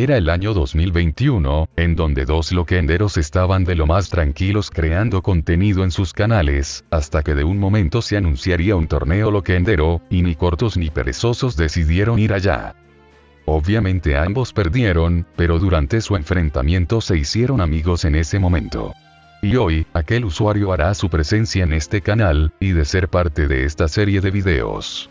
Era el año 2021, en donde dos loquenderos estaban de lo más tranquilos creando contenido en sus canales, hasta que de un momento se anunciaría un torneo loquendero, y ni cortos ni perezosos decidieron ir allá. Obviamente ambos perdieron, pero durante su enfrentamiento se hicieron amigos en ese momento. Y hoy, aquel usuario hará su presencia en este canal, y de ser parte de esta serie de videos.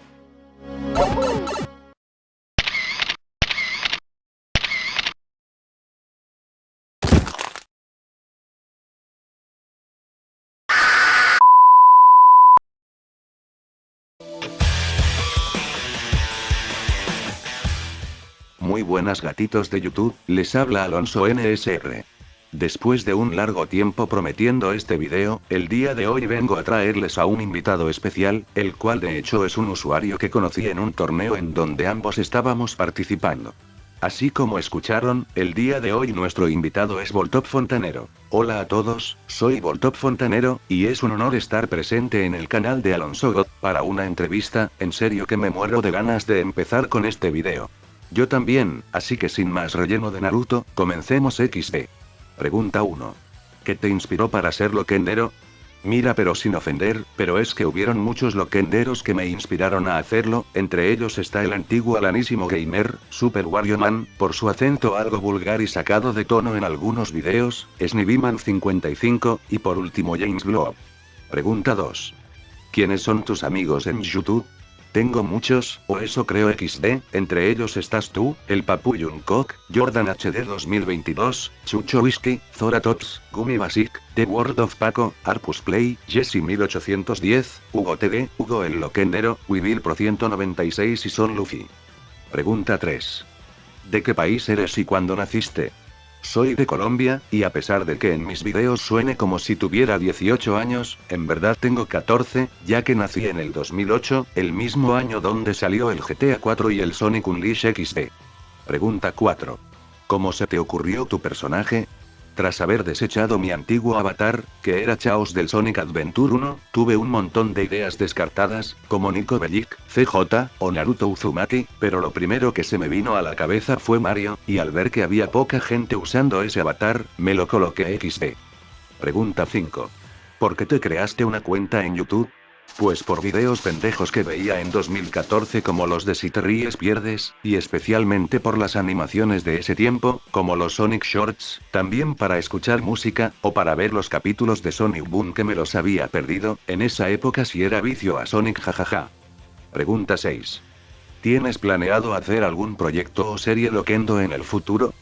Muy buenas gatitos de YouTube, les habla Alonso NSR. Después de un largo tiempo prometiendo este video, el día de hoy vengo a traerles a un invitado especial, el cual de hecho es un usuario que conocí en un torneo en donde ambos estábamos participando. Así como escucharon, el día de hoy nuestro invitado es Voltop Fontanero. Hola a todos, soy Voltop Fontanero, y es un honor estar presente en el canal de Alonso God, para una entrevista, en serio que me muero de ganas de empezar con este video. Yo también, así que sin más relleno de Naruto, comencemos XD. Pregunta 1. ¿Qué te inspiró para ser loquendero? Mira pero sin ofender, pero es que hubieron muchos loquenderos que me inspiraron a hacerlo, entre ellos está el antiguo alanísimo gamer, Super Wario Man, por su acento algo vulgar y sacado de tono en algunos videos, Sniviman 55, y por último James Blow. Pregunta 2. ¿Quiénes son tus amigos en YouTube? Tengo muchos, o eso creo XD, entre ellos estás tú, el Papu Jungkook, Jordan HD 2022, Chucho Whisky, Zora Tots, Gumi Basic, The World of Paco, Arpus Play, Jesse 1810, Hugo TD, Hugo el Loquendero, Wibil Pro 196 y Son Luffy. Pregunta 3. ¿De qué país eres y cuándo naciste? Soy de Colombia, y a pesar de que en mis videos suene como si tuviera 18 años, en verdad tengo 14, ya que nací en el 2008, el mismo año donde salió el GTA 4 y el Sonic Unleashed XD. Pregunta 4. ¿Cómo se te ocurrió tu personaje? Tras haber desechado mi antiguo avatar, que era Chaos del Sonic Adventure 1, tuve un montón de ideas descartadas, como Nico Bellic, CJ, o Naruto Uzumaki, pero lo primero que se me vino a la cabeza fue Mario, y al ver que había poca gente usando ese avatar, me lo coloqué XD. Pregunta 5. ¿Por qué te creaste una cuenta en YouTube? Pues por videos pendejos que veía en 2014 como los de Si te ríes pierdes, y especialmente por las animaciones de ese tiempo, como los Sonic Shorts, también para escuchar música, o para ver los capítulos de Sonic Boom que me los había perdido, en esa época si era vicio a Sonic jajaja. Pregunta 6. ¿Tienes planeado hacer algún proyecto o serie loquendo en el futuro?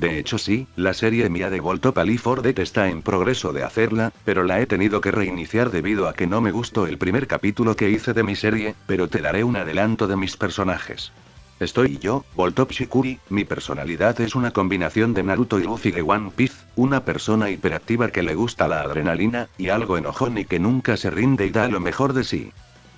De hecho sí, la serie mía de Voltop Alifordet está en progreso de hacerla, pero la he tenido que reiniciar debido a que no me gustó el primer capítulo que hice de mi serie, pero te daré un adelanto de mis personajes. Estoy yo, Voltop Shikuri, mi personalidad es una combinación de Naruto y Luffy de One Piece, una persona hiperactiva que le gusta la adrenalina, y algo enojón y que nunca se rinde y da lo mejor de sí.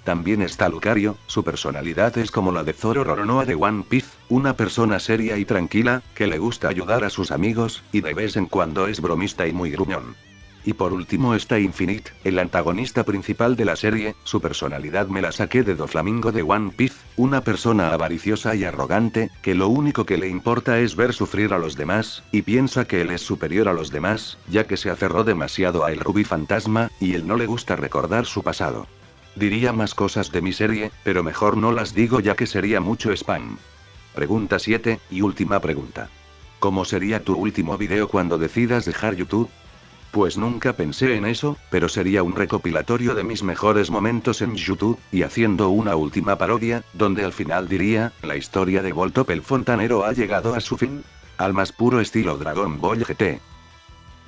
También está Lucario, su personalidad es como la de Zoro Roronoa de One Piece, una persona seria y tranquila, que le gusta ayudar a sus amigos, y de vez en cuando es bromista y muy gruñón. Y por último está Infinite, el antagonista principal de la serie, su personalidad me la saqué de Doflamingo de One Piece, una persona avariciosa y arrogante, que lo único que le importa es ver sufrir a los demás, y piensa que él es superior a los demás, ya que se aferró demasiado a el Ruby Fantasma, y él no le gusta recordar su pasado. Diría más cosas de mi serie, pero mejor no las digo ya que sería mucho spam. Pregunta 7, y última pregunta. ¿Cómo sería tu último video cuando decidas dejar YouTube? Pues nunca pensé en eso, pero sería un recopilatorio de mis mejores momentos en YouTube, y haciendo una última parodia, donde al final diría, la historia de Voltop el Fontanero ha llegado a su fin. Al más puro estilo Dragon Ball GT.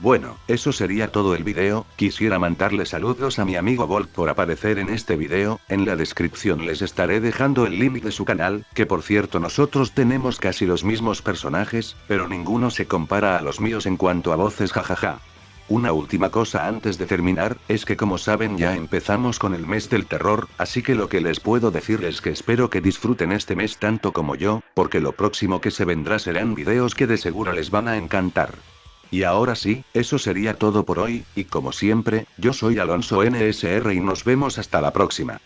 Bueno, eso sería todo el video, quisiera mandarle saludos a mi amigo Volt por aparecer en este video, en la descripción les estaré dejando el link de su canal, que por cierto nosotros tenemos casi los mismos personajes, pero ninguno se compara a los míos en cuanto a voces jajaja. Una última cosa antes de terminar, es que como saben ya empezamos con el mes del terror, así que lo que les puedo decir es que espero que disfruten este mes tanto como yo, porque lo próximo que se vendrá serán videos que de seguro les van a encantar. Y ahora sí, eso sería todo por hoy, y como siempre, yo soy Alonso NSR y nos vemos hasta la próxima.